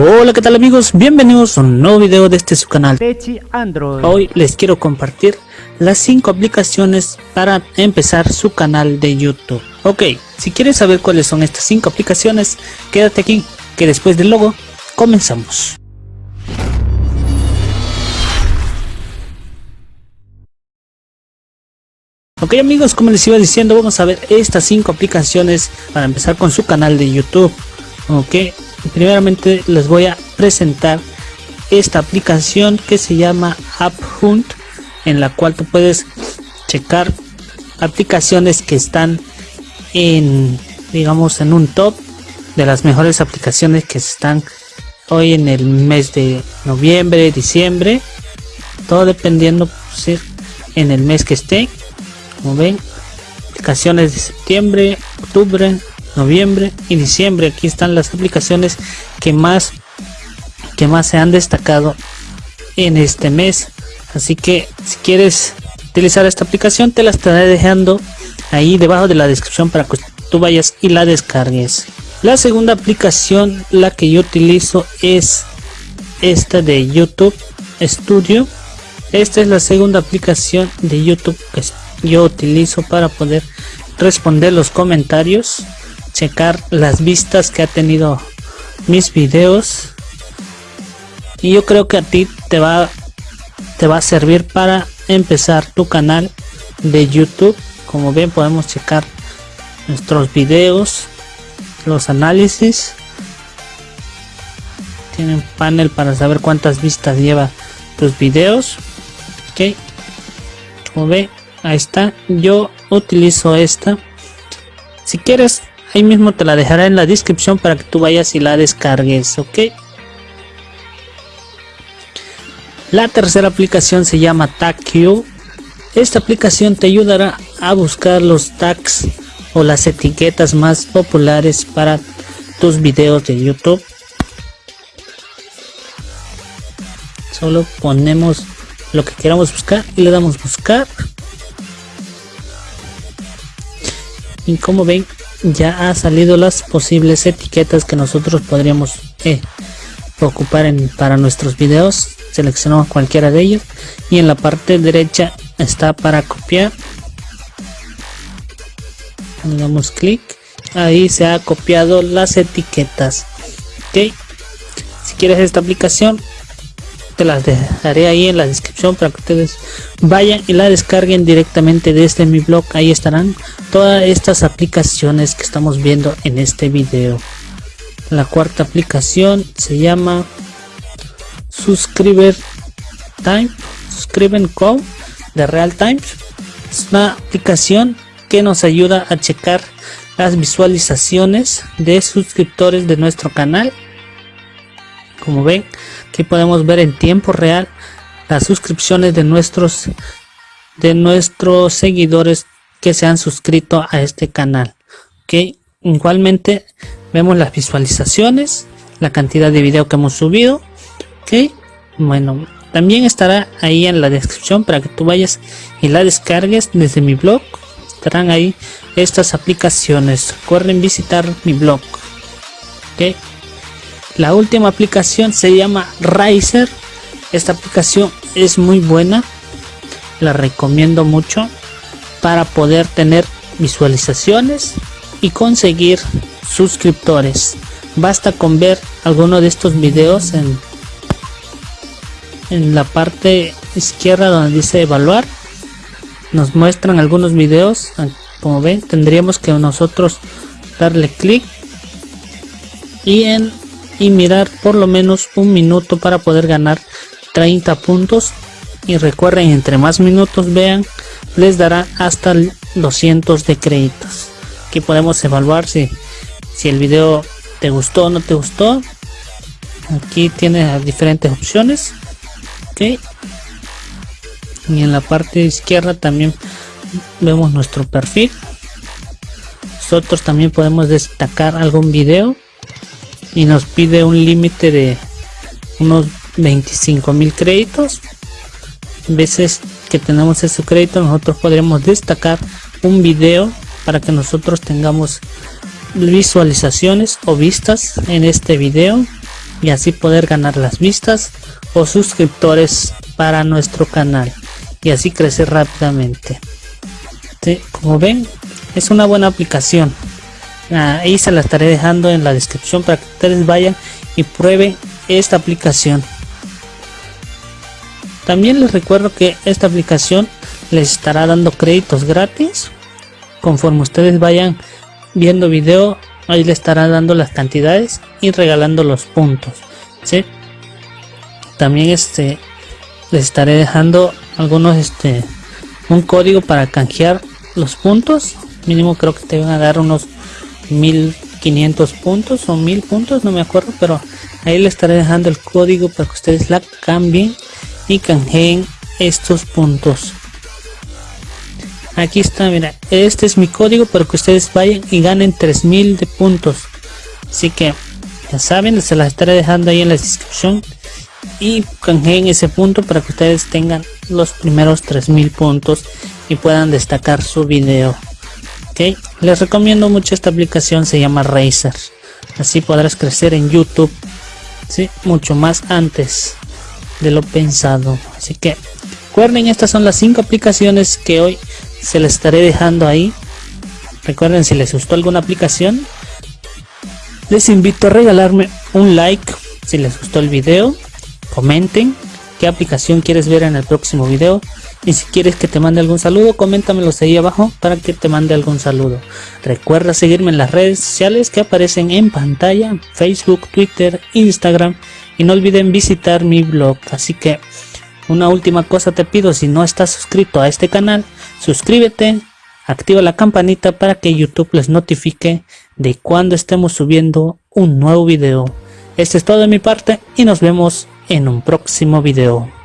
Hola qué tal amigos, bienvenidos a un nuevo video de este su canal Techi Android. Hoy les quiero compartir las 5 aplicaciones para empezar su canal de YouTube. Ok, si quieres saber cuáles son estas 5 aplicaciones, quédate aquí que después del logo comenzamos. Ok amigos, como les iba diciendo, vamos a ver estas 5 aplicaciones para empezar con su canal de YouTube. Ok, primeramente les voy a presentar esta aplicación que se llama App Hunt en la cual tú puedes checar aplicaciones que están en digamos en un top de las mejores aplicaciones que están hoy en el mes de noviembre diciembre. Todo dependiendo pues, en el mes que esté. Como ven aplicaciones de septiembre octubre noviembre y diciembre. Aquí están las aplicaciones que más que más se han destacado en este mes. Así que si quieres utilizar esta aplicación te la estaré dejando ahí debajo de la descripción para que tú vayas y la descargues. La segunda aplicación la que yo utilizo es esta de youtube studio. Esta es la segunda aplicación de youtube que yo utilizo para poder responder los comentarios checar las vistas que ha tenido mis videos. Y yo creo que a ti te va te va a servir para empezar tu canal de youtube. Como ven podemos checar nuestros videos los análisis. Tienen panel para saber cuántas vistas lleva tus videos. Ok. Como ven ahí está. Yo utilizo esta. Si quieres ahí mismo te la dejaré en la descripción para que tú vayas y la descargues ok la tercera aplicación se llama TagQ esta aplicación te ayudará a buscar los tags o las etiquetas más populares para tus videos de youtube. Solo ponemos lo que queramos buscar y le damos buscar. Y como ven ya ha salido las posibles etiquetas que nosotros podríamos eh, ocupar en, para nuestros videos. Seleccionamos cualquiera de ellos. Y en la parte derecha está para copiar. Le damos clic. Ahí se ha copiado las etiquetas. Ok. Si quieres esta aplicación te las dejaré ahí en la descripción para que ustedes vayan y la descarguen directamente desde mi blog. Ahí estarán todas estas aplicaciones que estamos viendo en este video. La cuarta aplicación se llama subscriber time suscriben code de real time es una aplicación que nos ayuda a checar las visualizaciones de suscriptores de nuestro canal como ven aquí podemos ver en tiempo real las suscripciones de nuestros de nuestros seguidores que se han suscrito a este canal. Ok igualmente vemos las visualizaciones la cantidad de video que hemos subido. Ok bueno también estará ahí en la descripción para que tú vayas y la descargues desde mi blog. Estarán ahí estas aplicaciones. Recuerden visitar mi blog. Ok la última aplicación se llama Riser. Esta aplicación es muy buena. La recomiendo mucho para poder tener visualizaciones y conseguir suscriptores. Basta con ver alguno de estos videos en, en la parte izquierda donde dice evaluar. Nos muestran algunos videos. Como ven, tendríamos que nosotros darle clic y en y mirar por lo menos un minuto para poder ganar 30 puntos. Y recuerden entre más minutos vean les dará hasta 200 de créditos. Aquí podemos evaluar si, si el video te gustó o no te gustó. Aquí tiene diferentes opciones ok y en la parte izquierda también vemos nuestro perfil. Nosotros también podemos destacar algún video y nos pide un límite de unos 25 mil créditos. Veces que tenemos ese crédito nosotros podremos destacar un video para que nosotros tengamos visualizaciones o vistas en este video y así poder ganar las vistas o suscriptores para nuestro canal y así crecer rápidamente. Como ven es una buena aplicación ahí se la estaré dejando en la descripción para que ustedes vayan y prueben esta aplicación. También les recuerdo que esta aplicación les estará dando créditos gratis. Conforme ustedes vayan viendo video ahí le estará dando las cantidades y regalando los puntos ¿sí? también este les estaré dejando algunos este un código para canjear los puntos. Mínimo creo que te van a dar unos 1500 puntos o 1000 puntos no me acuerdo pero ahí le estaré dejando el código para que ustedes la cambien y canjeen estos puntos. Aquí está mira este es mi código para que ustedes vayan y ganen 3000 de puntos. Así que ya saben se las estaré dejando ahí en la descripción y canjeen ese punto para que ustedes tengan los primeros 3000 puntos y puedan destacar su video les recomiendo mucho esta aplicación se llama Razer. Así podrás crecer en youtube ¿sí? mucho más antes de lo pensado. Así que recuerden estas son las cinco aplicaciones que hoy se les estaré dejando ahí. Recuerden si les gustó alguna aplicación les invito a regalarme un like. Si les gustó el video comenten qué aplicación quieres ver en el próximo video y si quieres que te mande algún saludo coméntamelo ahí abajo para que te mande algún saludo. Recuerda seguirme en las redes sociales que aparecen en pantalla facebook twitter instagram. Y no olviden visitar mi blog. Así que una última cosa te pido si no estás suscrito a este canal suscríbete activa la campanita para que youtube les notifique de cuando estemos subiendo un nuevo video. Esto es todo de mi parte y nos vemos en un próximo video